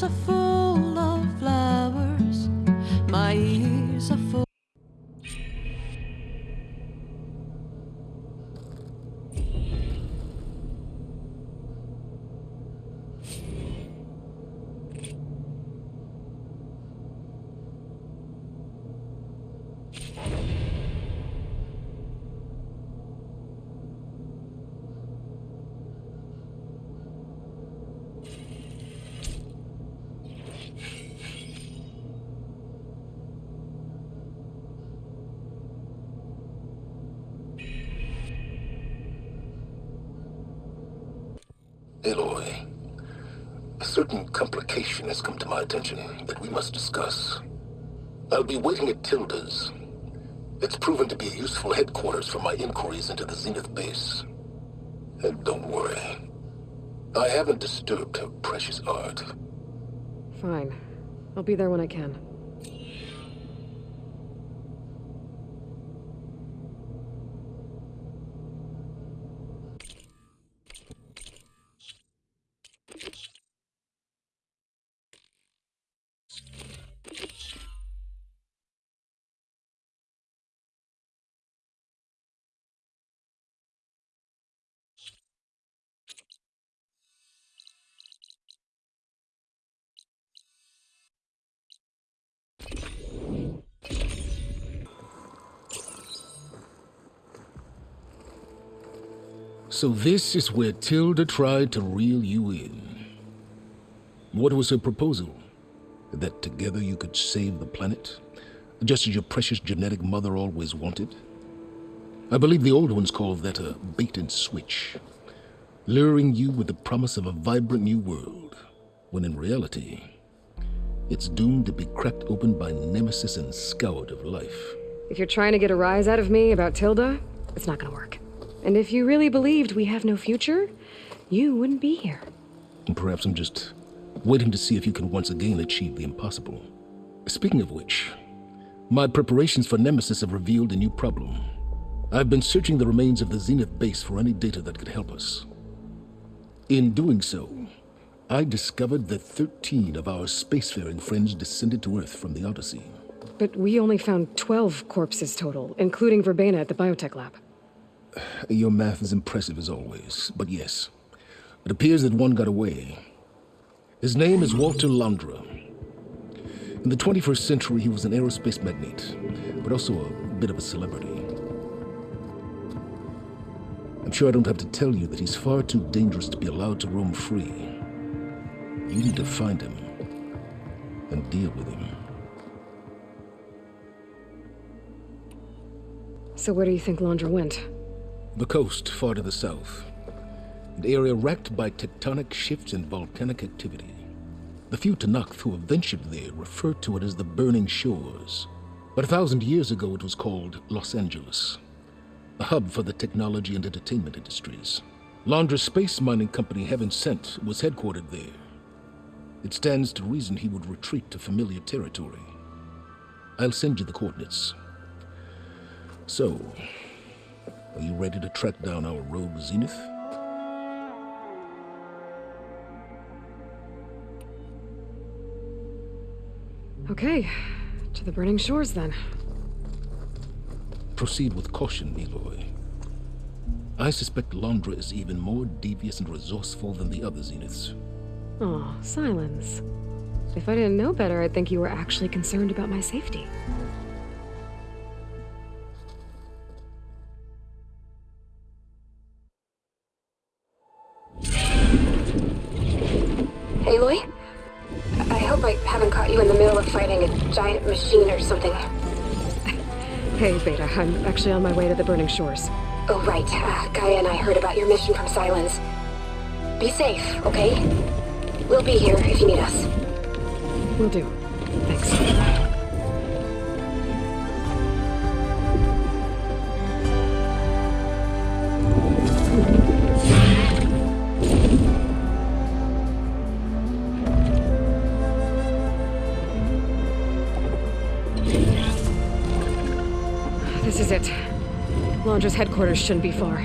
hands Aloy, a certain complication has come to my attention that we must discuss. I'll be waiting at Tilda's. It's proven to be a useful headquarters for my inquiries into the Zenith base. And don't worry, I haven't disturbed her precious art. Fine. I'll be there when I can. So this is where Tilda tried to reel you in. What was her proposal? That together you could save the planet? Just as your precious genetic mother always wanted? I believe the old ones called that a bait and switch. Luring you with the promise of a vibrant new world, when in reality, it's doomed to be cracked open by nemesis and scoured of life. If you're trying to get a rise out of me about Tilda, it's not gonna work. And if you really believed we have no future, you wouldn't be here. And perhaps I'm just waiting to see if you can once again achieve the impossible. Speaking of which, my preparations for Nemesis have revealed a new problem. I've been searching the remains of the Zenith base for any data that could help us. In doing so, I discovered that 13 of our spacefaring friends descended to Earth from the Odyssey. But we only found 12 corpses total, including Verbena at the biotech lab. Your math is impressive as always, but yes, it appears that one got away. His name is Walter Londra. In the 21st century, he was an aerospace magnate, but also a bit of a celebrity. I'm sure I don't have to tell you that he's far too dangerous to be allowed to roam free. You need to find him and deal with him. So where do you think Londra went? The coast, far to the south. An area racked by tectonic shifts and volcanic activity. The few Tenakth who have ventured there refer to it as the Burning Shores. But a thousand years ago it was called Los Angeles, a hub for the technology and entertainment industries. Londra's space mining company Heaven Sent was headquartered there. It stands to reason he would retreat to familiar territory. I'll send you the coordinates. So, are you ready to track down our rogue Zenith? Okay, to the burning shores then. Proceed with caution, Aloy. I suspect Londra is even more devious and resourceful than the other Zeniths. Oh, Sylens. If I didn't know better, I'd think you were actually concerned about my safety. Actually on my way to the Burning Shores. Oh, right. Uh, Gaia and I heard about your mission from Sylens. Be safe, okay? We'll be here if you need us. We'll do. Thanks. Is it. Londra's headquarters shouldn't be far.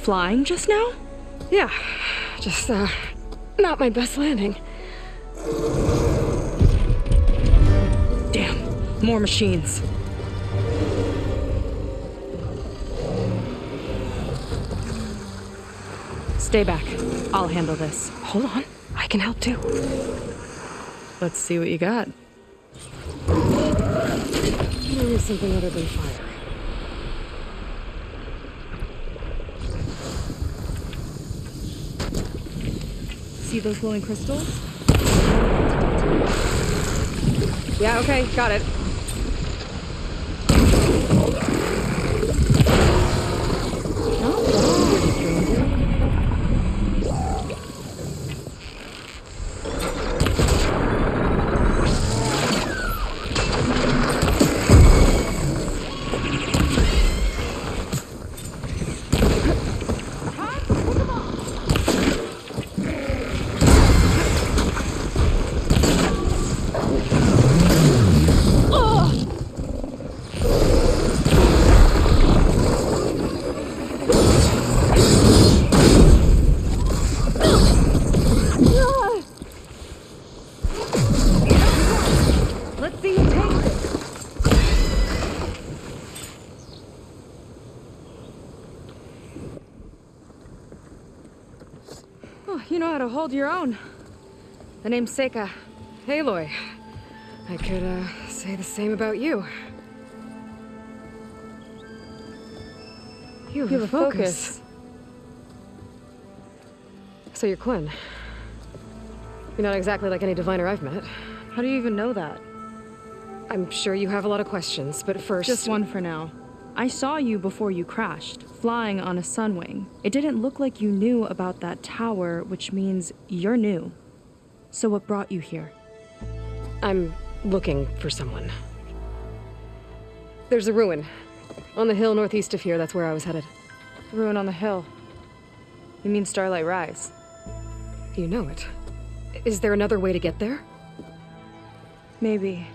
Flying just now? Yeah, just, uh, not my best landing. Damn, more machines. Stay back. I'll handle this. Hold on, I can help too. Let's see what you got. Maybe something other than fire. See those glowing crystals? Yeah, okay, got it. Hold your own. The name's Seyka. Aloy. I could, uh, say the same about you. You have, You have a focus. focus. So you're Quen. You're not exactly like any diviner I've met. How do you even know that? I'm sure you have a lot of questions, but first... Just one for now. I saw you before you crashed, flying on a sunwing. It didn't look like you knew about that tower, which means you're new. So what brought you here? I'm looking for someone. There's a ruin. On the hill northeast of here, that's where I was headed. Ruin on the hill. You mean Starlight Rise? You know it. Is there another way to get there? Maybe.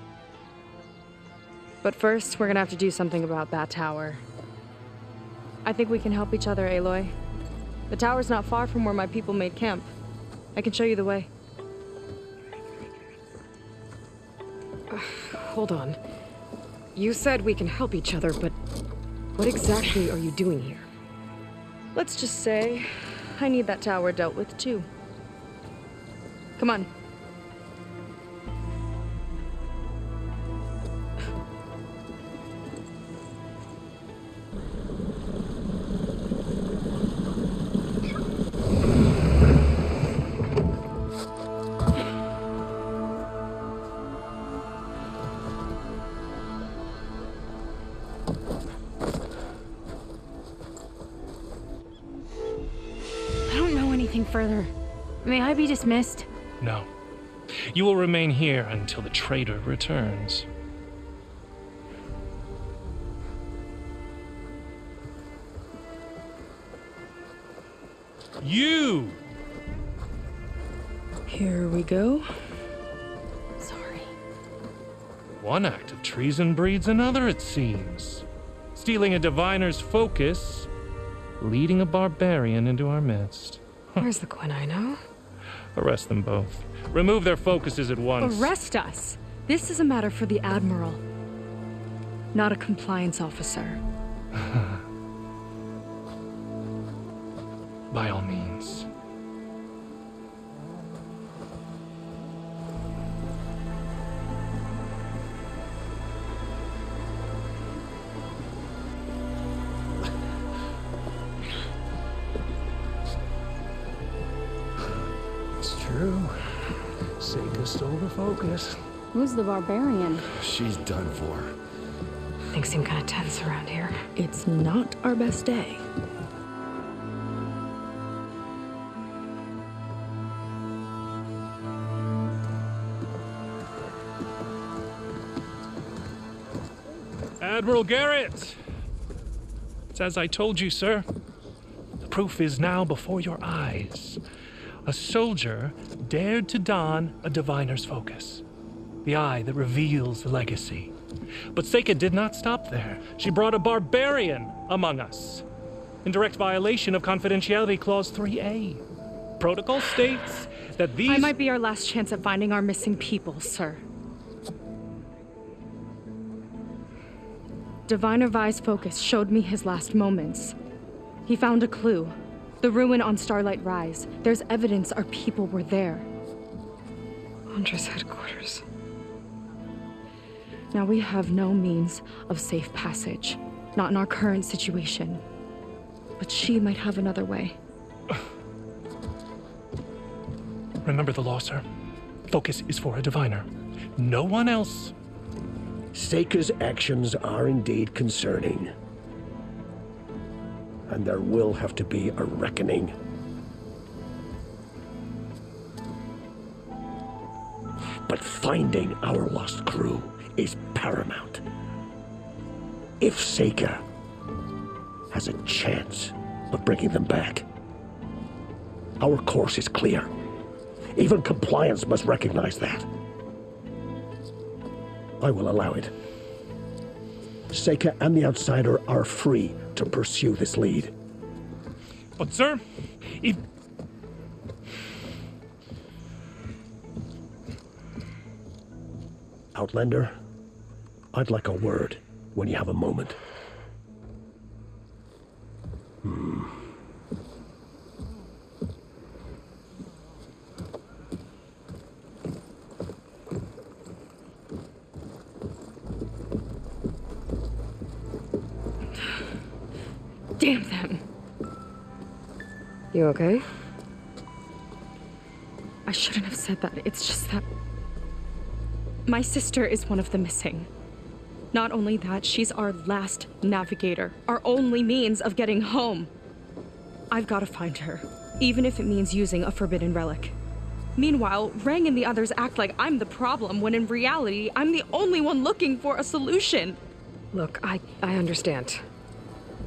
But first, we're gonna have to do something about that tower. I think we can help each other, Aloy. The tower's not far from where my people made camp. I can show you the way. Hold on. You said we can help each other, but what exactly are you doing here? Let's just say I need that tower dealt with too. Come on. May I be dismissed? No. You will remain here until the traitor returns. You! Here we go. Sorry. One act of treason breeds another, it seems. Stealing a diviner's focus, leading a barbarian into our midst. Where's the Quinino? Arrest them both. Remove their focuses at once. Arrest us! This is a matter for the Admiral, not a compliance officer. By all means. Who's the barbarian? She's done for. Things seem kind of tense around here. It's not our best day. Admiral Gerard! It's as I told you, sir. The proof is now before your eyes. A soldier dared to don a diviner's focus, the eye that reveals the legacy. But Seyka did not stop there. She brought a barbarian among us, in direct violation of Confidentiality Clause 3A. Protocol states that these. I might be our last chance at finding our missing people, sir. Diviner Vi's focus showed me his last moments. He found a clue. The ruin on Starlight Rise. There's evidence our people were there. Huntress headquarters. Now we have no means of safe passage. Not in our current situation. But she might have another way. Remember the law, sir. Focus is for a diviner. No one else. Seyka's actions are indeed concerning. And there will have to be a reckoning. But finding our lost crew is paramount. If Seyka has a chance of bringing them back, our course is clear. Even compliance must recognize that. I will allow it. Seyka and the Outsider are free to pursue this lead. But, sir, if. Outlander, I'd like a word when you have a moment. Hmm. Damn them! You okay? I shouldn't have said that. It's just that. My sister is one of the missing. Not only that, she's our last navigator, our only means of getting home. I've got to find her, even if it means using a forbidden relic. Meanwhile, Rang and the others act like I'm the problem when in reality, I'm the only one looking for a solution. Look, I, I understand.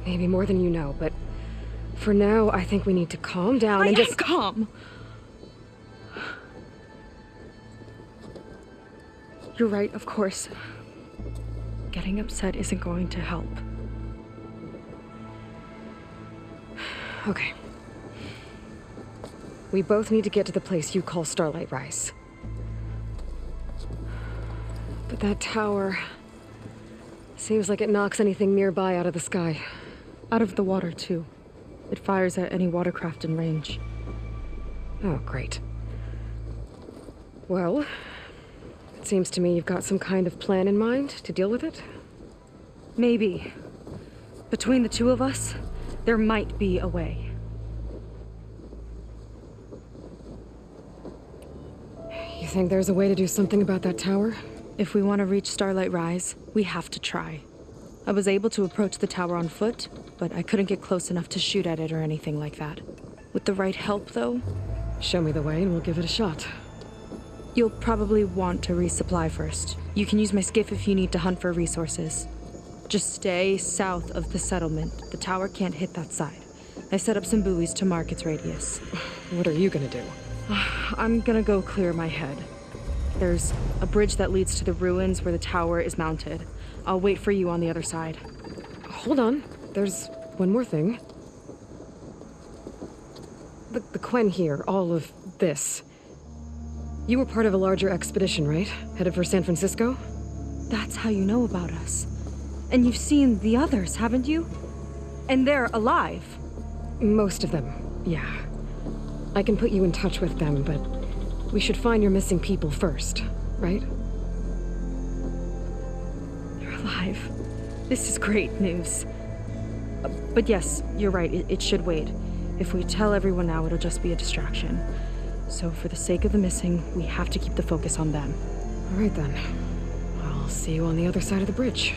Maybe more than you know, but for now, I think we need to calm down I and just. calm. You're right, of course. Getting upset isn't going to help. Okay. We both need to get to the place you call Starlight Rise. But that tower. Seems like it knocks anything nearby out of the sky. Out of the water, too. It fires at any watercraft in range. Oh, great. Well, it seems to me you've got some kind of plan in mind to deal with it. Maybe. Between the two of us, there might be a way. You think there's a way to do something about that tower? If we want to reach Starlight Rise, we have to try. I was able to approach the tower on foot, but I couldn't get close enough to shoot at it or anything like that. With the right help, though, Show me the way and we'll give it a shot. You'll probably want to resupply first. You can use my skiff if you need to hunt for resources. Just stay south of the settlement. The tower can't hit that side. I set up some buoys to mark its radius. What are you gonna do? I'm gonna go clear my head. There's a bridge that leads to the ruins where the tower is mounted. I'll wait for you on the other side. Hold on. There's one more thing. The, the Quen here, all of this. You were part of a larger expedition, right? Headed for San Francisco? That's how you know about us. And you've seen the others, haven't you? And they're alive. Most of them, yeah. I can put you in touch with them, but we should find your missing people first, right? They're alive. This is great news. Uh, But yes, you're right, it, it should wait. If we tell everyone now, it'll just be a distraction. So for the sake of the missing, we have to keep the focus on them. All right then. I'll see you on the other side of the bridge.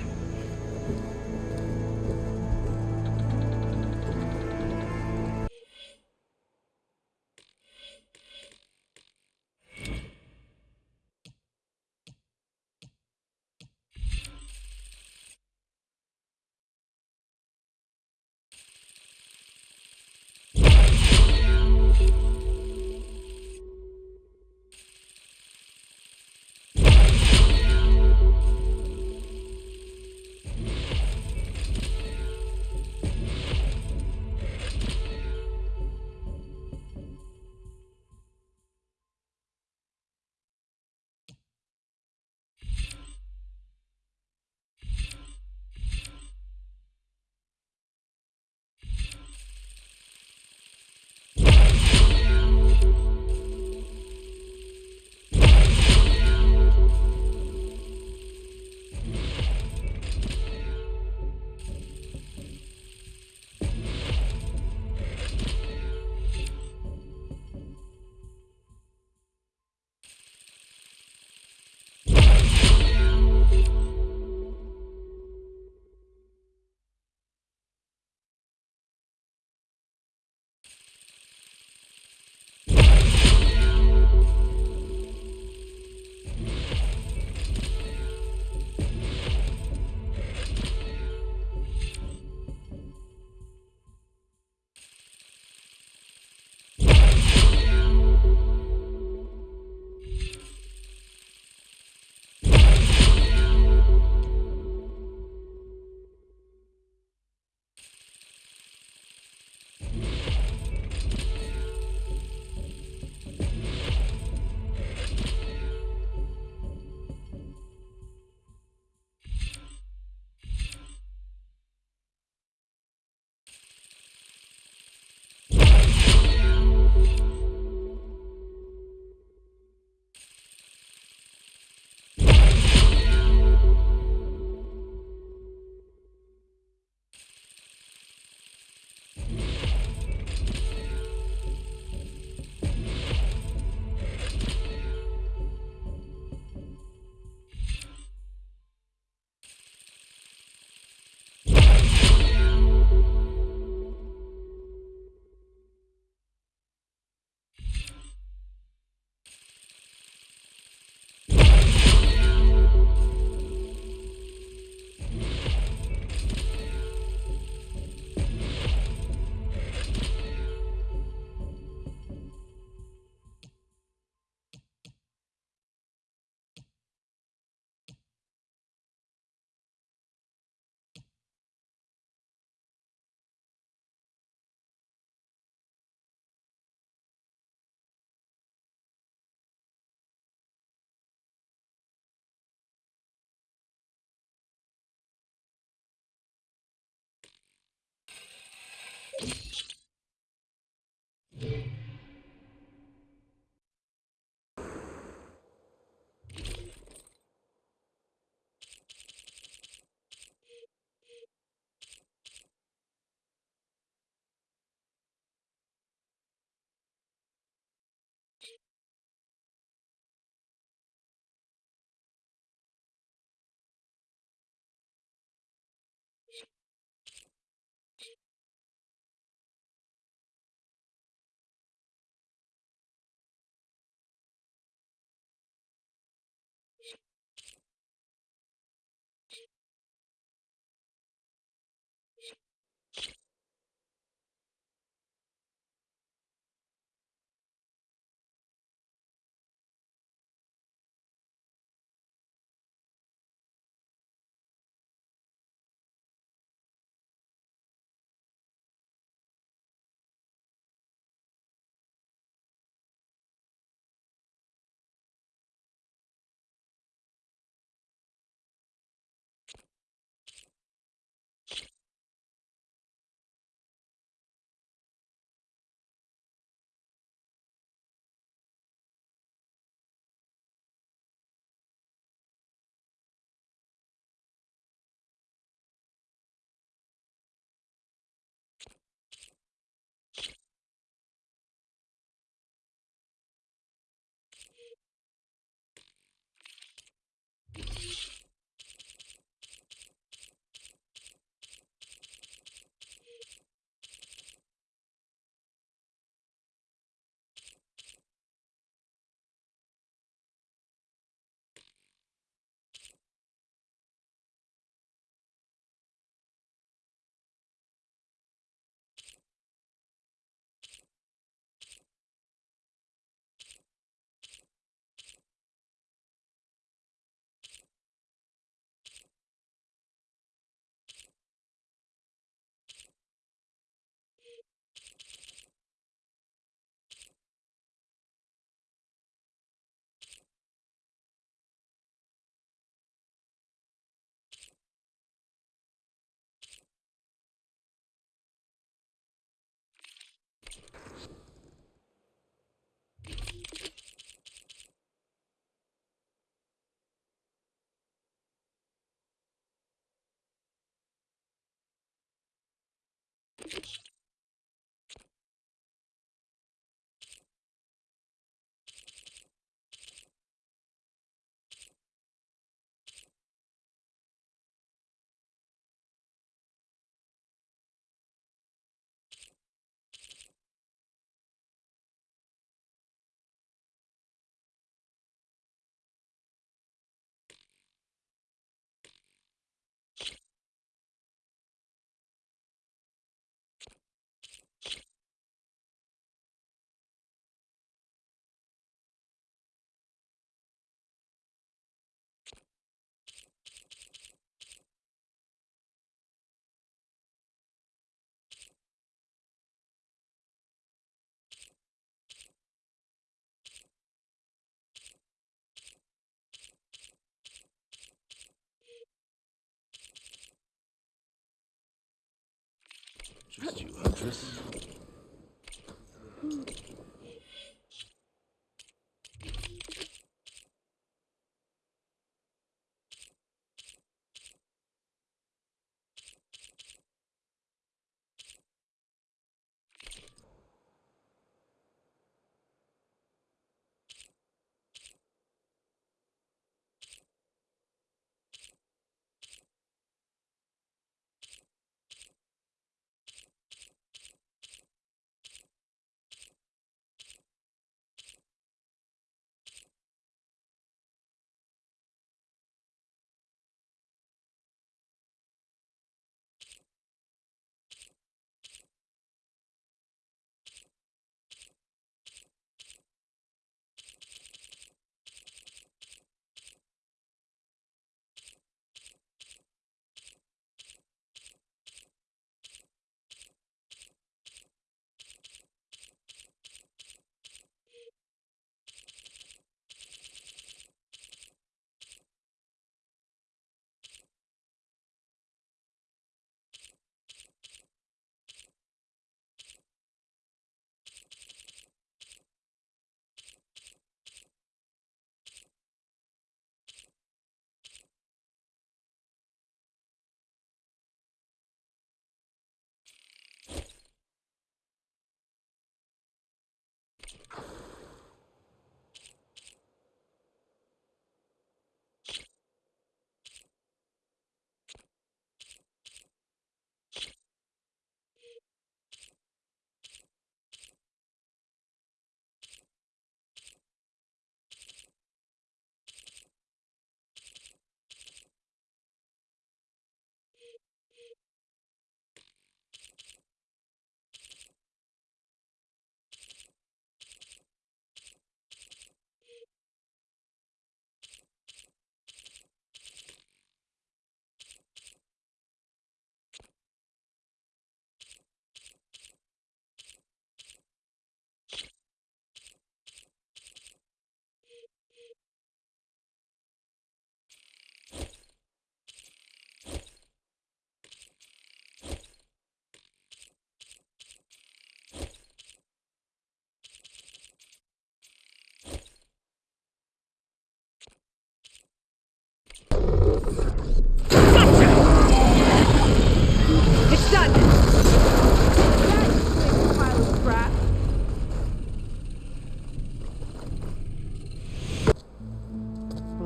Just 200.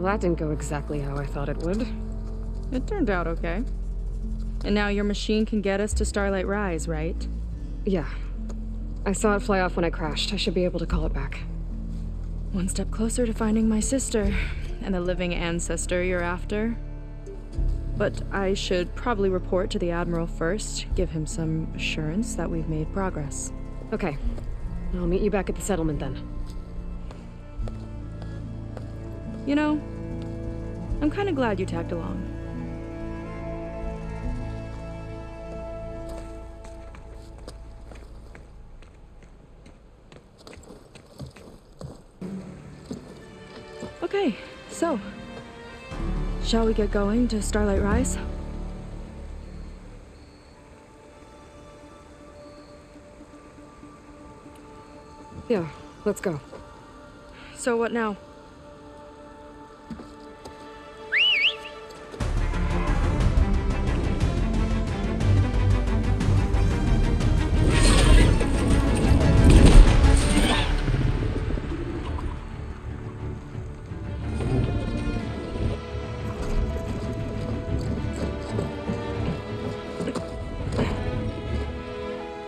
That didn't go exactly how I thought it would. It turned out okay. And now your machine can get us to Starlight Rise, right? Yeah. I saw it fly off when I crashed. I should be able to call it back. One step closer to finding my sister and the living ancestor you're after. But I should probably report to the Admiral first, give him some assurance that we've made progress. Okay. I'll meet you back at the settlement then. You know, I'm kind of glad you tagged along. Okay, so, shall we get going to Starlight Rise? Yeah, let's go. So what now?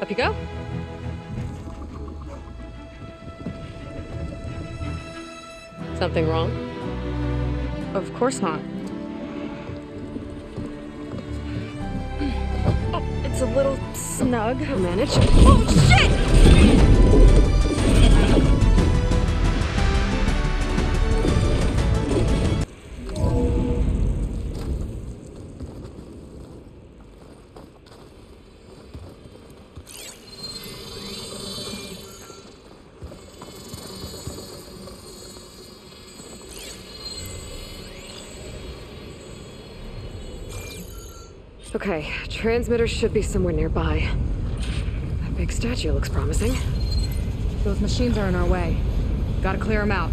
Up you go. Something wrong? Of course not. Oh, it's a little snug. I'll manage. Oh, shit! Okay, transmitter should be somewhere nearby. That big statue looks promising. Those machines are in our way. Gotta clear them out.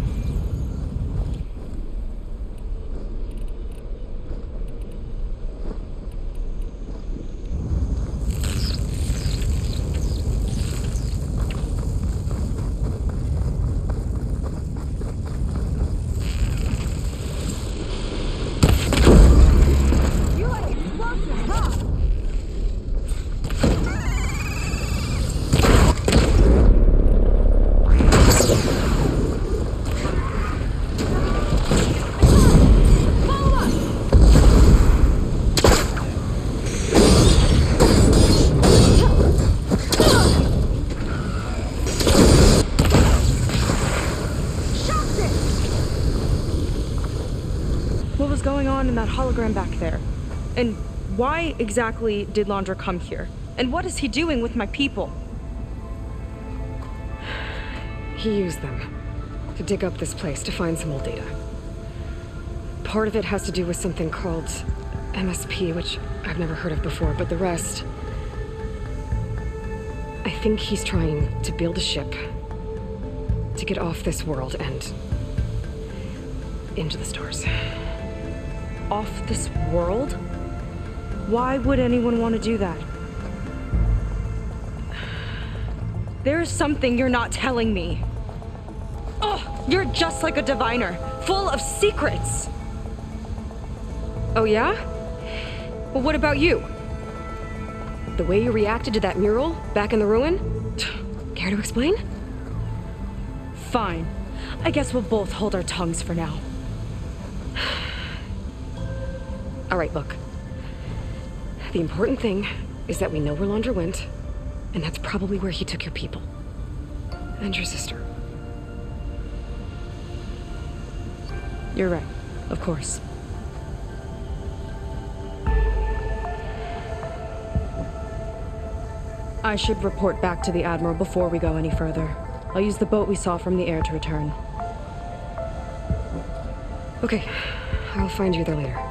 What was going on in that hologram back there? And why exactly did Londra come here? And what is he doing with my people? He used them to dig up this place to find some old data. Part of it has to do with something called MSP, which I've never heard of before, but the rest. I think he's trying to build a ship to get off this world and into the stars. Off this world? Why would anyone want to do that? There is something you're not telling me. Oh, you're just like a diviner, full of secrets. Oh, yeah? Well, what about you? The way you reacted to that mural back in the ruin? Care to explain? Fine. I guess we'll both hold our tongues for now. All right, look. The important thing is that we know where Londra went, and that's probably where he took your people. And your sister. You're right. Of course. I should report back to the Admiral before we go any further. I'll use the boat we saw from the air to return. Okay, I'll find you there later.